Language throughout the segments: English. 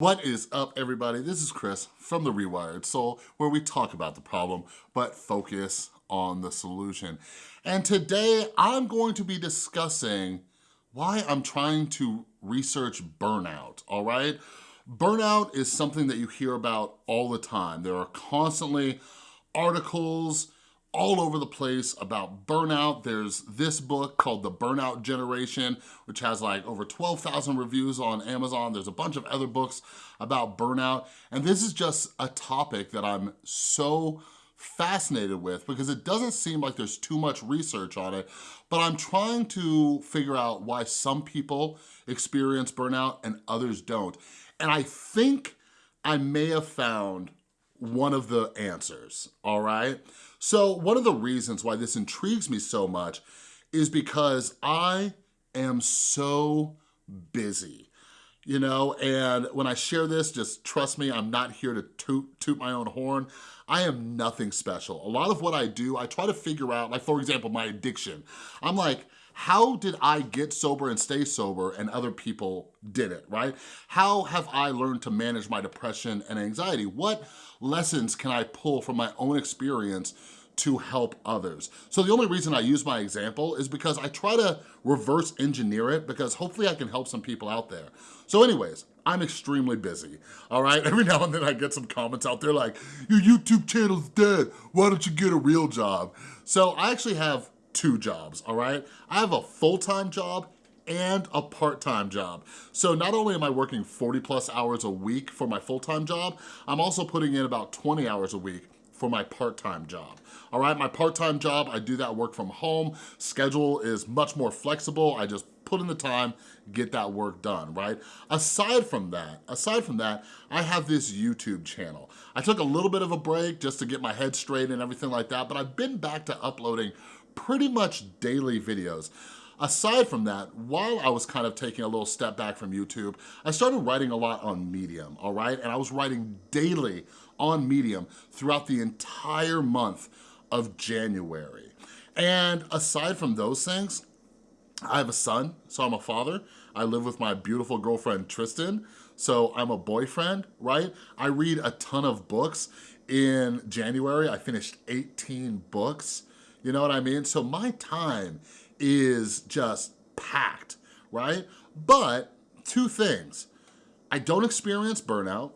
What is up everybody? This is Chris from The Rewired Soul where we talk about the problem but focus on the solution. And today I'm going to be discussing why I'm trying to research burnout, all right? Burnout is something that you hear about all the time. There are constantly articles, all over the place about burnout. There's this book called The Burnout Generation, which has like over 12,000 reviews on Amazon. There's a bunch of other books about burnout. And this is just a topic that I'm so fascinated with because it doesn't seem like there's too much research on it, but I'm trying to figure out why some people experience burnout and others don't. And I think I may have found one of the answers, all right? So one of the reasons why this intrigues me so much is because I am so busy, you know, and when I share this, just trust me, I'm not here to toot, toot my own horn. I am nothing special. A lot of what I do, I try to figure out, like for example, my addiction. I'm like, how did I get sober and stay sober and other people did it, right? How have I learned to manage my depression and anxiety? What lessons can I pull from my own experience to help others. So the only reason I use my example is because I try to reverse engineer it because hopefully I can help some people out there. So anyways, I'm extremely busy, all right? Every now and then I get some comments out there like, your YouTube channel's dead, why don't you get a real job? So I actually have two jobs, all right? I have a full-time job and a part-time job. So not only am I working 40 plus hours a week for my full-time job, I'm also putting in about 20 hours a week for my part-time job. All right, my part-time job, I do that work from home. Schedule is much more flexible. I just put in the time, get that work done, right? Aside from that, aside from that, I have this YouTube channel. I took a little bit of a break just to get my head straight and everything like that, but I've been back to uploading pretty much daily videos. Aside from that, while I was kind of taking a little step back from YouTube, I started writing a lot on Medium, all right? And I was writing daily on Medium throughout the entire month of January. And aside from those things, I have a son, so I'm a father. I live with my beautiful girlfriend, Tristan, so I'm a boyfriend, right? I read a ton of books. In January, I finished 18 books. You know what I mean? So my time is just packed, right? But two things. I don't experience burnout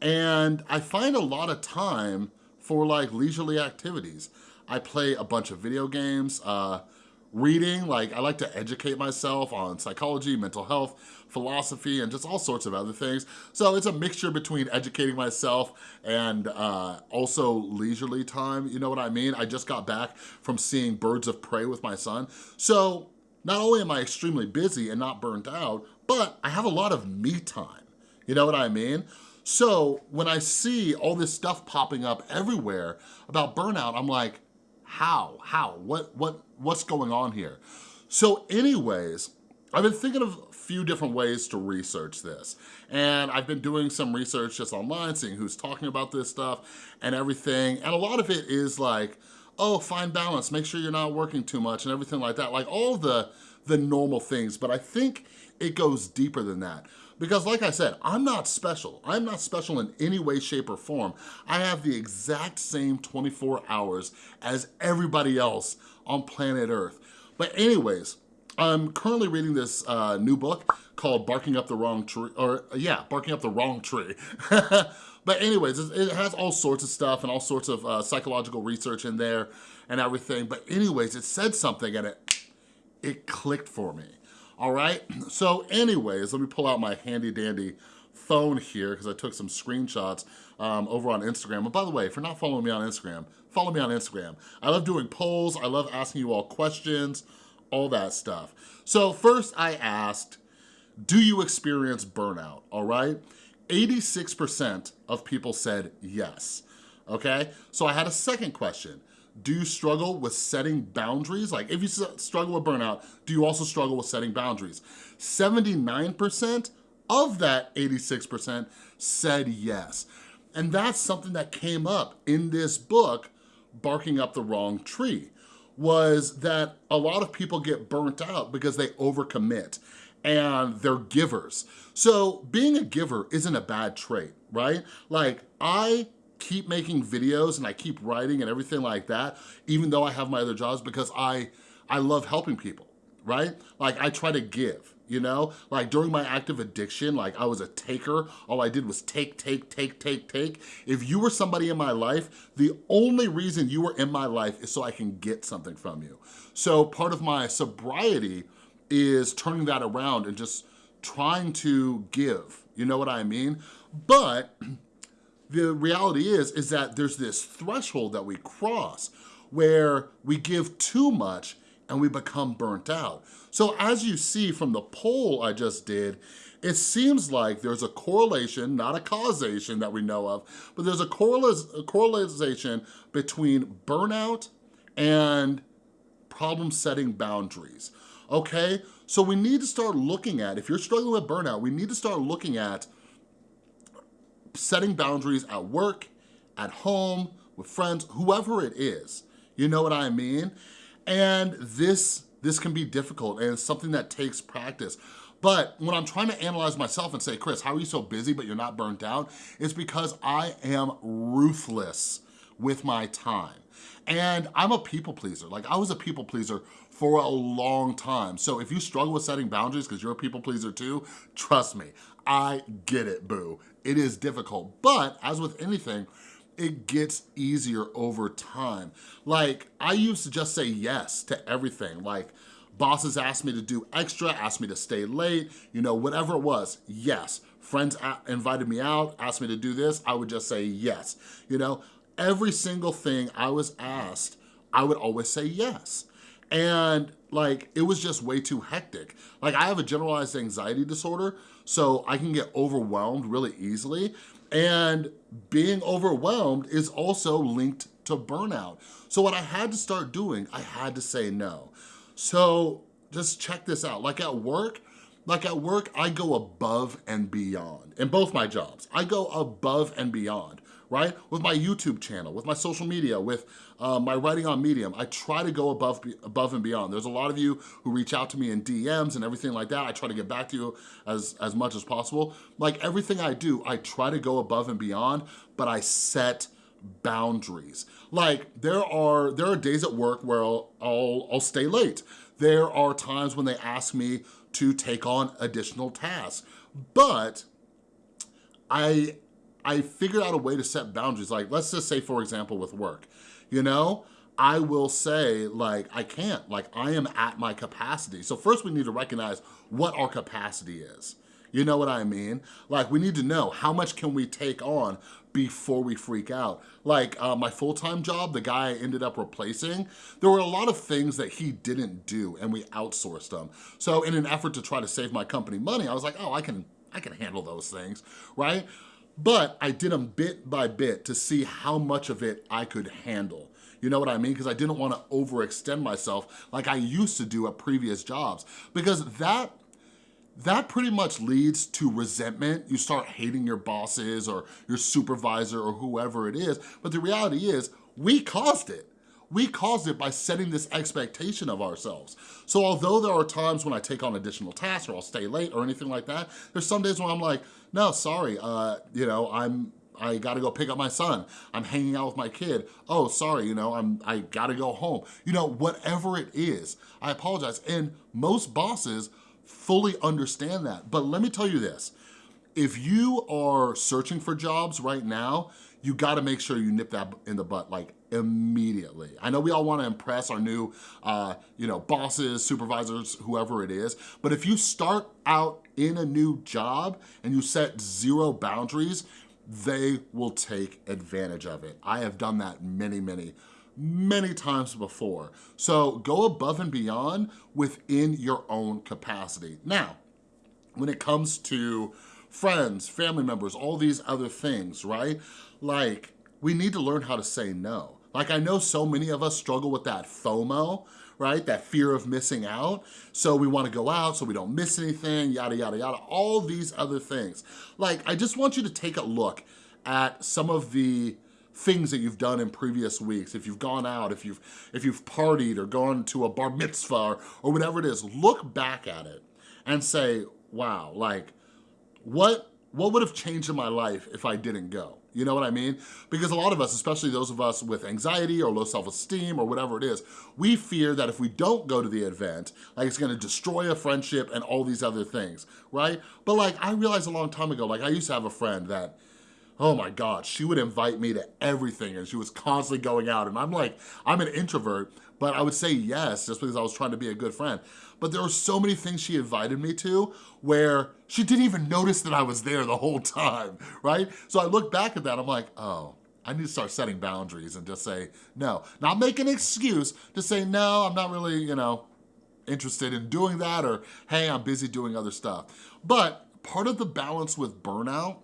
and I find a lot of time for like leisurely activities. I play a bunch of video games, uh, reading, like I like to educate myself on psychology, mental health, philosophy, and just all sorts of other things. So it's a mixture between educating myself and uh, also leisurely time, you know what I mean? I just got back from seeing Birds of Prey with my son. So not only am I extremely busy and not burnt out, but I have a lot of me time, you know what I mean? So when I see all this stuff popping up everywhere about burnout, I'm like, how, how, what, what, what's going on here? So anyways, I've been thinking of a few different ways to research this. And I've been doing some research just online, seeing who's talking about this stuff and everything. And a lot of it is like, oh, find balance, make sure you're not working too much and everything like that. Like all the, the normal things, but I think it goes deeper than that. Because like I said, I'm not special. I'm not special in any way, shape, or form. I have the exact same 24 hours as everybody else on planet Earth. But anyways, I'm currently reading this uh, new book called Barking Up the Wrong Tree, or yeah, Barking Up the Wrong Tree. but anyways, it has all sorts of stuff and all sorts of uh, psychological research in there and everything. But anyways, it said something and it, it clicked for me all right? So anyways, let me pull out my handy dandy phone here because I took some screenshots um, over on Instagram. And by the way, if you're not following me on Instagram, follow me on Instagram. I love doing polls. I love asking you all questions, all that stuff. So first I asked, do you experience burnout, all right? 86% of people said yes, okay? So I had a second question do you struggle with setting boundaries? Like if you struggle with burnout, do you also struggle with setting boundaries? 79% of that 86% said yes. And that's something that came up in this book, Barking Up the Wrong Tree, was that a lot of people get burnt out because they overcommit. and they're givers. So being a giver isn't a bad trait, right? Like I keep making videos and I keep writing and everything like that, even though I have my other jobs because I, I love helping people, right? Like I try to give, you know? Like during my active addiction, like I was a taker. All I did was take, take, take, take, take. If you were somebody in my life, the only reason you were in my life is so I can get something from you. So part of my sobriety is turning that around and just trying to give, you know what I mean? But the reality is, is that there's this threshold that we cross where we give too much and we become burnt out. So as you see from the poll I just did, it seems like there's a correlation, not a causation that we know of, but there's a, a correlation between burnout and problem setting boundaries, okay? So we need to start looking at, if you're struggling with burnout, we need to start looking at setting boundaries at work, at home, with friends, whoever it is. You know what I mean? And this, this can be difficult and it's something that takes practice. But when I'm trying to analyze myself and say, Chris, how are you so busy but you're not burnt out? It's because I am ruthless with my time. And I'm a people pleaser. Like I was a people pleaser for a long time. So if you struggle with setting boundaries because you're a people pleaser too, trust me, I get it, boo. It is difficult, but as with anything, it gets easier over time. Like, I used to just say yes to everything. Like, bosses asked me to do extra, asked me to stay late, you know, whatever it was, yes. Friends invited me out, asked me to do this, I would just say yes. You know, every single thing I was asked, I would always say yes. And like, it was just way too hectic. Like I have a generalized anxiety disorder, so I can get overwhelmed really easily. And being overwhelmed is also linked to burnout. So what I had to start doing, I had to say no. So just check this out. Like at work, like at work, I go above and beyond. In both my jobs, I go above and beyond right? With my YouTube channel, with my social media, with uh, my writing on Medium, I try to go above, above and beyond. There's a lot of you who reach out to me in DMs and everything like that. I try to get back to you as, as much as possible. Like everything I do, I try to go above and beyond, but I set boundaries. Like there are there are days at work where I'll, I'll, I'll stay late. There are times when they ask me to take on additional tasks, but I I figured out a way to set boundaries. Like, let's just say, for example, with work, you know, I will say, like, I can't. Like, I am at my capacity. So first we need to recognize what our capacity is. You know what I mean? Like, we need to know how much can we take on before we freak out. Like uh, my full-time job, the guy I ended up replacing, there were a lot of things that he didn't do and we outsourced them. So in an effort to try to save my company money, I was like, oh, I can, I can handle those things, right? But I did them bit by bit to see how much of it I could handle. You know what I mean? Because I didn't want to overextend myself like I used to do at previous jobs. Because that that pretty much leads to resentment. You start hating your bosses or your supervisor or whoever it is. But the reality is, we caused it. We caused it by setting this expectation of ourselves. So although there are times when I take on additional tasks or I'll stay late or anything like that, there's some days when I'm like, no, sorry, uh, you know, I'm I gotta go pick up my son. I'm hanging out with my kid. Oh, sorry, you know, I'm, I gotta go home. You know, whatever it is, I apologize. And most bosses fully understand that. But let me tell you this, if you are searching for jobs right now, you gotta make sure you nip that in the butt like immediately. I know we all wanna impress our new uh, you know, bosses, supervisors, whoever it is, but if you start out in a new job and you set zero boundaries, they will take advantage of it. I have done that many, many, many times before. So go above and beyond within your own capacity. Now, when it comes to friends, family members, all these other things, right? Like, we need to learn how to say no. Like, I know so many of us struggle with that FOMO, right? That fear of missing out. So we wanna go out so we don't miss anything, yada, yada, yada, all these other things. Like, I just want you to take a look at some of the things that you've done in previous weeks, if you've gone out, if you've if you've partied or gone to a bar mitzvah or, or whatever it is, look back at it and say, wow, like what, what would have changed in my life if I didn't go? You know what I mean? Because a lot of us, especially those of us with anxiety or low self-esteem or whatever it is, we fear that if we don't go to the event, like it's gonna destroy a friendship and all these other things, right? But like, I realized a long time ago, like I used to have a friend that oh my God, she would invite me to everything and she was constantly going out. And I'm like, I'm an introvert, but I would say yes just because I was trying to be a good friend. But there were so many things she invited me to where she didn't even notice that I was there the whole time, right? So I look back at that, I'm like, oh, I need to start setting boundaries and just say no. Not make an excuse to say, no, I'm not really, you know, interested in doing that or, hey, I'm busy doing other stuff. But part of the balance with burnout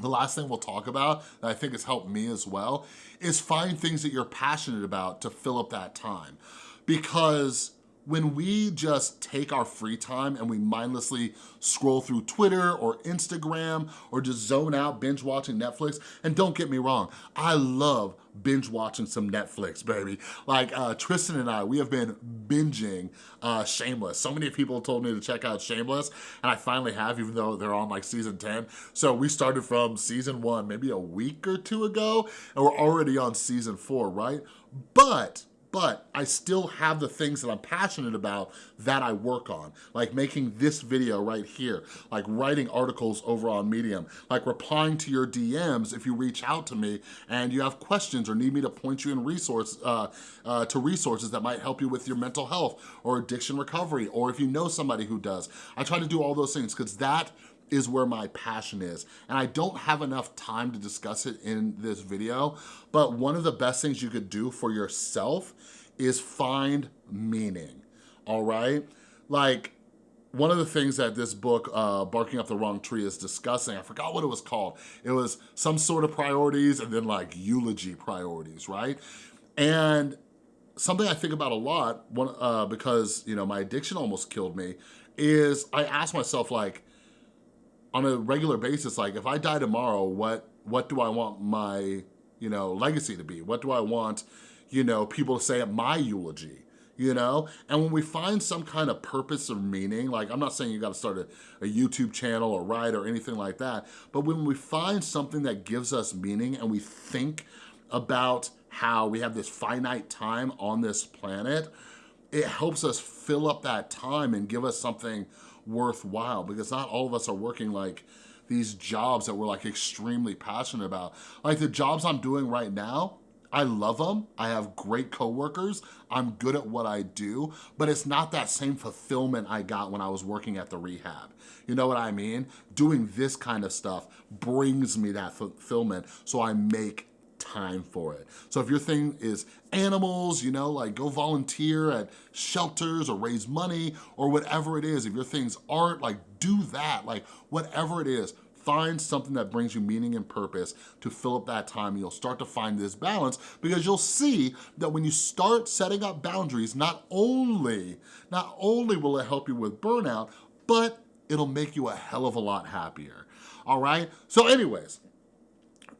the last thing we'll talk about that I think has helped me as well is find things that you're passionate about to fill up that time. Because when we just take our free time and we mindlessly scroll through Twitter or Instagram or just zone out binge watching Netflix, and don't get me wrong, I love binge watching some Netflix, baby. Like uh, Tristan and I, we have been binging uh, Shameless. So many people told me to check out Shameless, and I finally have, even though they're on like season 10. So we started from season one, maybe a week or two ago, and we're already on season four, right? But but I still have the things that I'm passionate about that I work on, like making this video right here, like writing articles over on Medium, like replying to your DMs if you reach out to me and you have questions or need me to point you in resource uh, uh, to resources that might help you with your mental health or addiction recovery, or if you know somebody who does. I try to do all those things because that is where my passion is. And I don't have enough time to discuss it in this video, but one of the best things you could do for yourself is find meaning, all right? Like, one of the things that this book, uh, Barking Up the Wrong Tree, is discussing, I forgot what it was called. It was some sort of priorities and then like eulogy priorities, right? And something I think about a lot, one, uh, because you know my addiction almost killed me, is I ask myself like, on a regular basis, like if I die tomorrow, what what do I want my, you know, legacy to be? What do I want, you know, people to say at my eulogy? you know? And when we find some kind of purpose or meaning, like I'm not saying you gotta start a, a, YouTube channel or write or anything like that, but when we find something that gives us meaning and we think about how we have this finite time on this planet, it helps us fill up that time and give us something worthwhile because not all of us are working like these jobs that we're like extremely passionate about. Like the jobs I'm doing right now, I love them. I have great coworkers. I'm good at what I do, but it's not that same fulfillment I got when I was working at the rehab. You know what I mean? Doing this kind of stuff brings me that fulfillment so I make time for it. So if your thing is animals, you know, like go volunteer at shelters or raise money or whatever it is. If your thing's art, like do that, like whatever it is, find something that brings you meaning and purpose to fill up that time you'll start to find this balance because you'll see that when you start setting up boundaries, not only, not only will it help you with burnout, but it'll make you a hell of a lot happier, all right? So anyways,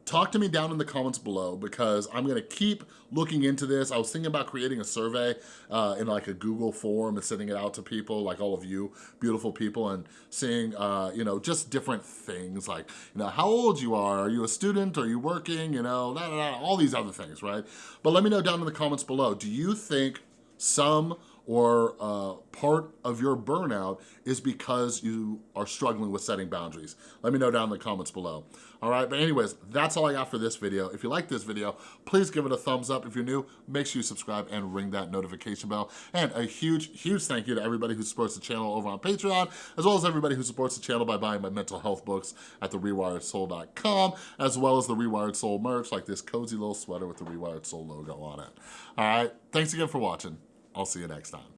talk to me down in the comments below because I'm gonna keep looking into this. I was thinking about creating a survey uh, in like a Google form and sending it out to people, like all of you beautiful people and seeing, uh, you know, just different things like, you know, how old you are, are you a student, are you working, you know, all these other things, right? But let me know down in the comments below, do you think some or uh, part of your burnout is because you are struggling with setting boundaries? Let me know down in the comments below. All right, but anyways, that's all I got for this video. If you like this video, please give it a thumbs up. If you're new, make sure you subscribe and ring that notification bell. And a huge, huge thank you to everybody who supports the channel over on Patreon, as well as everybody who supports the channel by buying my mental health books at therewiredsoul.com, as well as the Rewired Soul merch, like this cozy little sweater with the Rewired Soul logo on it. All right, thanks again for watching. I'll see you next time.